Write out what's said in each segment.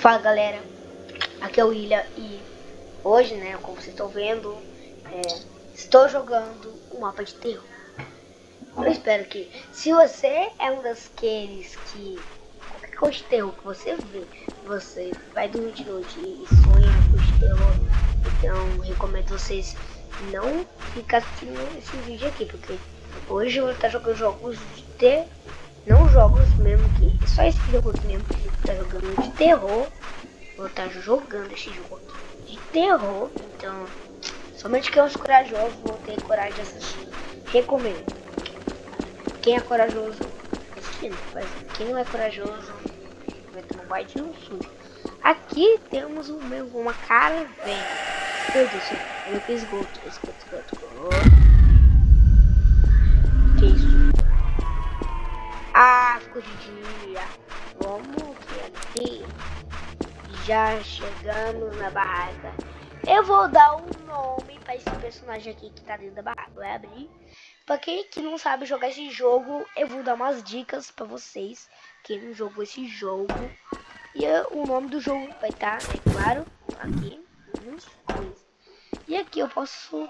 Fala galera, aqui é o William e hoje, né, como vocês estão vendo, é, estou jogando um mapa de terror. Eu espero que, se você é um daqueles que, qualquer coisa de terror que você vê, você vai dormir de noite e sonha com terror, então recomendo vocês não ficar assistindo esse vídeo aqui, porque hoje eu vou estar jogando jogos de terror não jogos mesmo que. Só esse jogo mesmo que tá jogando de terror. Vou estar tá jogando esse jogo aqui de terror. Então, somente quem é os corajosos vão ter coragem de assistir. Recomendo. Quem é corajoso, assistindo. Mas quem não é corajoso, vai tomar um baita um susto. Aqui temos um, uma cara velha. Meu Deus, eu fiz esgoto, esgoto, esgoto, esgoto. Ah, ficou de dia. Vamos aqui já chegamos na barraca. Eu vou dar um nome para esse personagem aqui que tá dentro da barraca. Vai abrir. Pra quem que não sabe jogar esse jogo, eu vou dar umas dicas pra vocês. Quem não jogou esse jogo. E o nome do jogo vai estar, tá, é claro, aqui. E aqui eu posso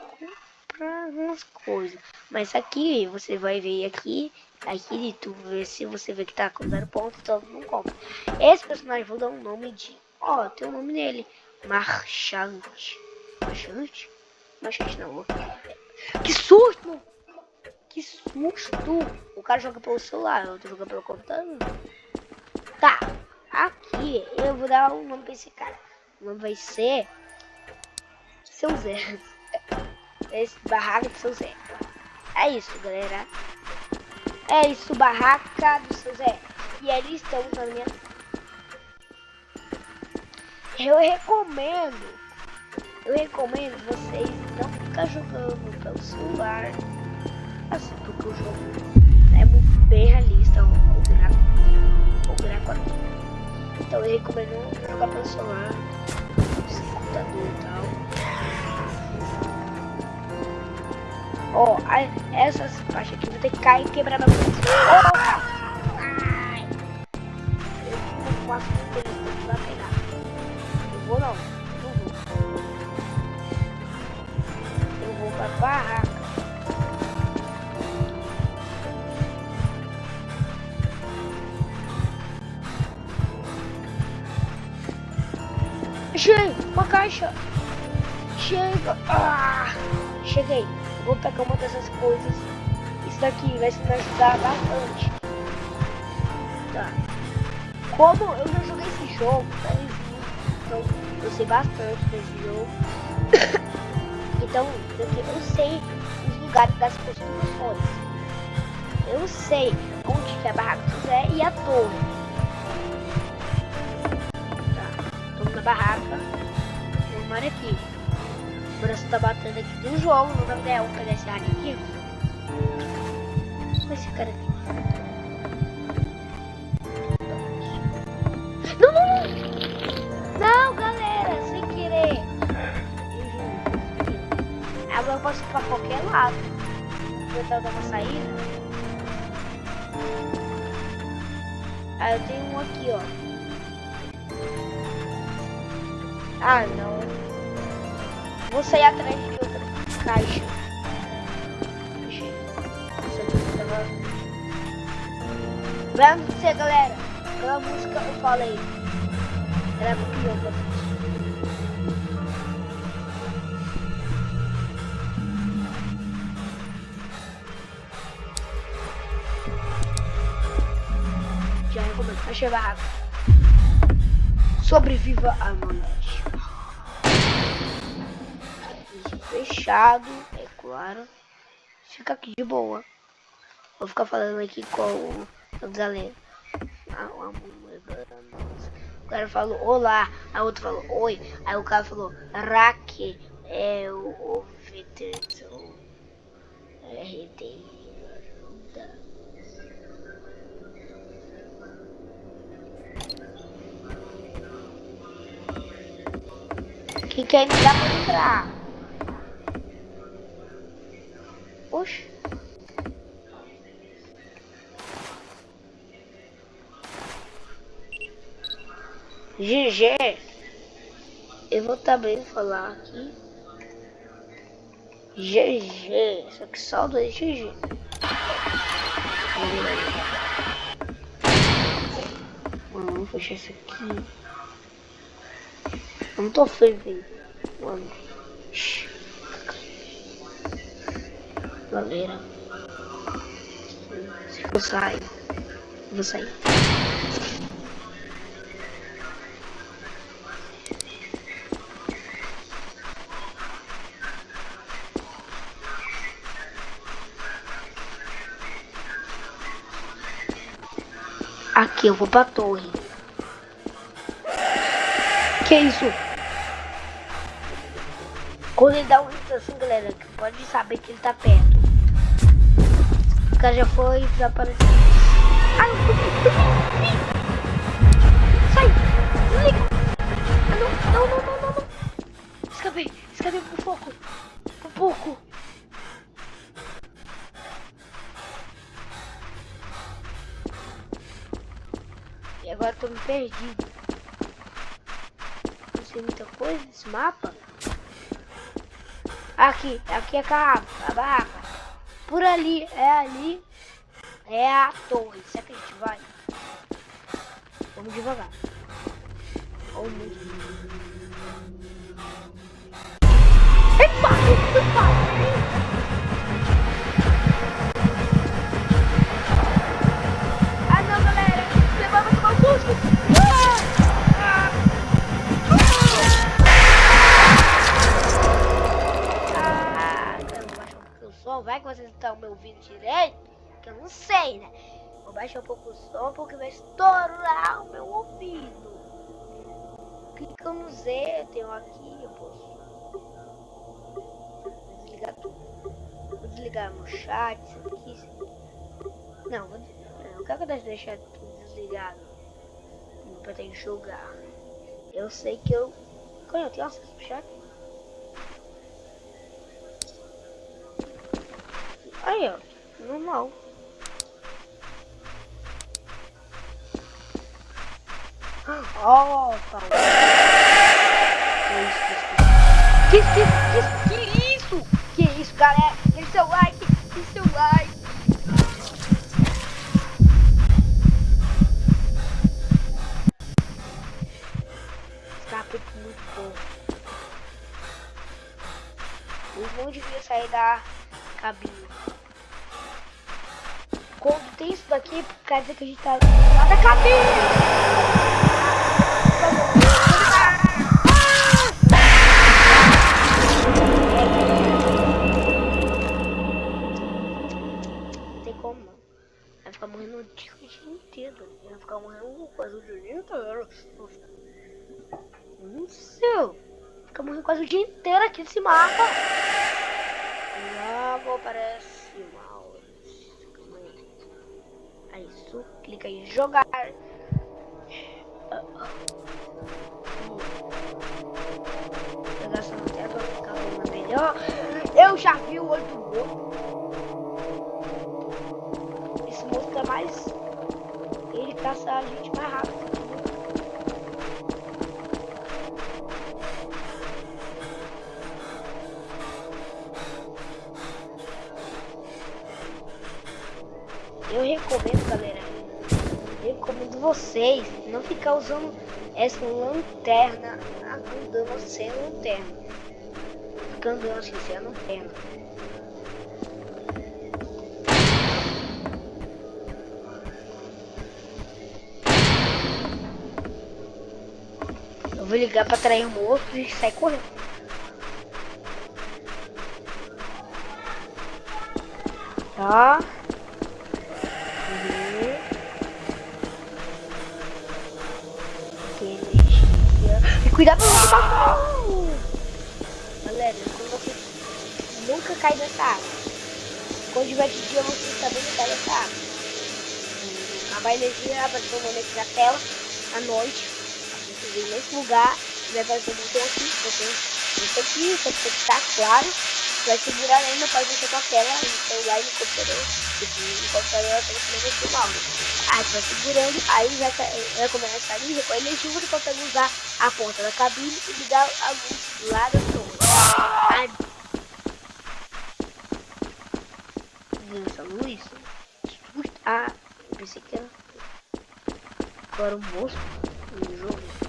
comprar algumas coisas. Mas aqui, você vai ver aqui, aqui tu vê se você vê que tá com zero ponto, então não compra. Esse personagem vou dar um nome de, ó, tem o um nome nele, Marchante. Marchante? Marchante não. Que susto! Que susto! O cara joga pelo celular, eu tô jogando pelo computador. Tá, aqui eu vou dar um nome pra esse cara. O nome vai ser Seu Zé. Esse barraca do Seu Zé. É isso, galera. É isso, barraca do seu Zé. E ali estamos na minha... Eu recomendo, eu recomendo vocês não ficar jogando pelo celular. Assim, porque o jogo é muito bem realista, o gráfico, o gráfico aqui. Então eu recomendo jogar pelo celular, computador e Ó, oh, essas faixas aqui vão ter que cair e quebrar na mão. Oh! Ai! Eu não faço tempo que vai pegar. Eu vou não. Não vou. Eu vou pra barraca. Achei! Uma caixa! Chega! Ah! Cheguei! Vou pegar uma dessas coisas. Isso daqui vai me ajudar bastante. Tá. Como eu já joguei esse jogo, tá? então eu sei bastante desse jogo. então eu sei os lugares das construções. Eu sei onde fica a barraca Zé e a torre. Tá. Tô na barraca. Vamos aqui. Braço tá batendo aqui do jogo. Não vai ganhar um pegar esse área aqui. Olha esse cara aqui. Não, não! Não, galera, sem querer. Agora eu posso ir pra qualquer lado. Vou tentar dar uma saída. Ah, eu tenho um aqui, ó. Ah, não. Vou sair atrás de outra caixa. Vamos você, galera. Aquela música eu falei. Era muito louca. Já recomendo. Achei barraco. Sobreviva a noite. Fechado, é claro. Fica aqui de boa. Vou ficar falando aqui com o Zaleno. Ah, o cara falou olá, a outro falou oi, aí o cara falou Raque é o veterano RD. Que quer me dar pra entrar? GG. Eu vou também falar aqui. GG. Só que só dois GG. Vamos fechar isso aqui. Eu não tô feliz. Mano. Galera. Eu saio. Vou sair. Aqui, eu vou pra torre. Que isso? Quando ele dá um grito assim, galera, pode saber que ele tá perto. O cara já foi desaparecer. Ai, Sai! Desliga! Ah, não, não, não, não, não. Escapei, escapei por pouco. Por pouco. Agora tô me perdido. Não sei muita coisa nesse mapa. Aqui, aqui é a, a barraca. Por ali, é ali. É a torre. Será que a gente vai? Vamos devagar. Vamos. Vou baixar um pouco o som porque vai estourar o meu ouvido. Clica no Z, eu tenho aqui, eu posso desligar tudo. Vou desligar no chat, isso aqui, isso aqui. Não, vou desligar. Não quero deixar tudo desligado. Pra ter jogar. Eu sei que eu. Quando eu tenho acesso ao chat? Aí, ó. Normal. Oh, tá. Que isso, que, que, que isso? Que isso, galera? Deixa seu like, deixa seu like. Escape muito bom. O bom devia sair da cabine. Quando tem isso daqui, quer dizer que a gente tá lá da cabine. Quase o dia inteiro. Aqui nesse mapa. Logo aparece mal. É isso. Clica em jogar. Até pra ficar melhor. Eu já vi o olho do morto. Esse monstro é mais. Ele caça a gente mais rápido. Eu recomendo, galera, recomendo vocês não ficar usando essa lanterna andando sem lanterna. Fica andando assim sem a lanterna. Eu vou ligar para trair um outro e sair correndo. Tá. Cuidado com o Galera, quando você nunca cai nessa água. Quando tiver de dia, você também não cai nessa água. A energia vai um momento na tela, à noite. Você vem nesse lugar, vai aparecer um botão aqui, você isso aqui, você tem que estar claro. Vai segurar ainda, pode mexer com a tela, no celular e no computador. E no computador, você vai mexer o mouse. Aí tu vai segurando, aí já, já começa a liga com a energia, tu consegue usar a ponta da cabine e ligar a luz lá da torre. Essa luz. Ah, pensei que era. Agora o monstro jogo.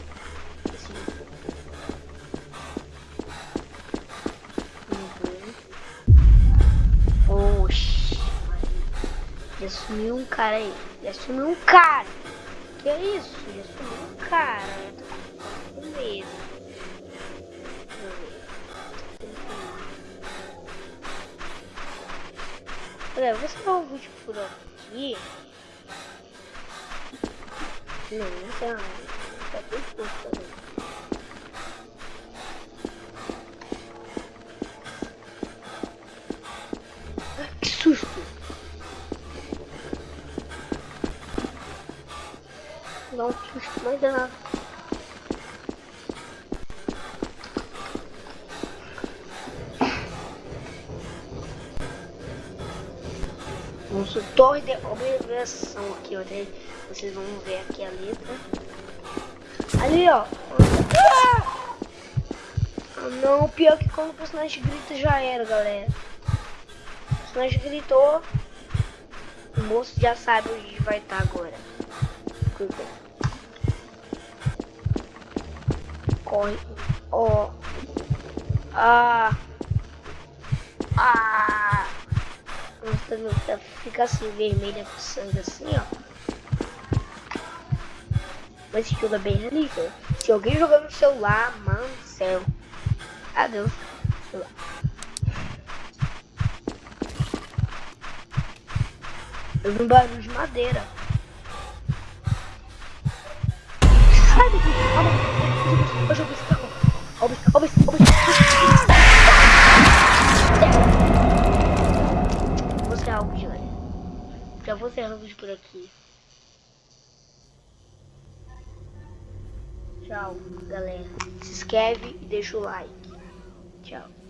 Já sumiu um cara aí. Já sumiu um cara. Que é isso? Já sumiu um cara. Eu com medo. Olha, vou salvar o vídeo por aqui. Não, não sei não. Tá bem curto também. Que susto! Um susto mais. Consultor de obrigação aqui, ó. Vocês vão ver aqui a letra. Ali, ó. Ah! não, pior que quando o personagem grita já era, galera. O personagem gritou. O moço já sabe onde vai estar agora. Cuida. Corre. Ó. Ah. Ah mostrando fica assim vermelha sangue assim, ó. Mas esse jogo é bem realista. Se alguém jogar no celular, mano do céu. Adeus. Eu vi um barulho de madeira. Olha o o vou vídeo por aqui. Tchau, galera. Se inscreve e deixa o like. Tchau.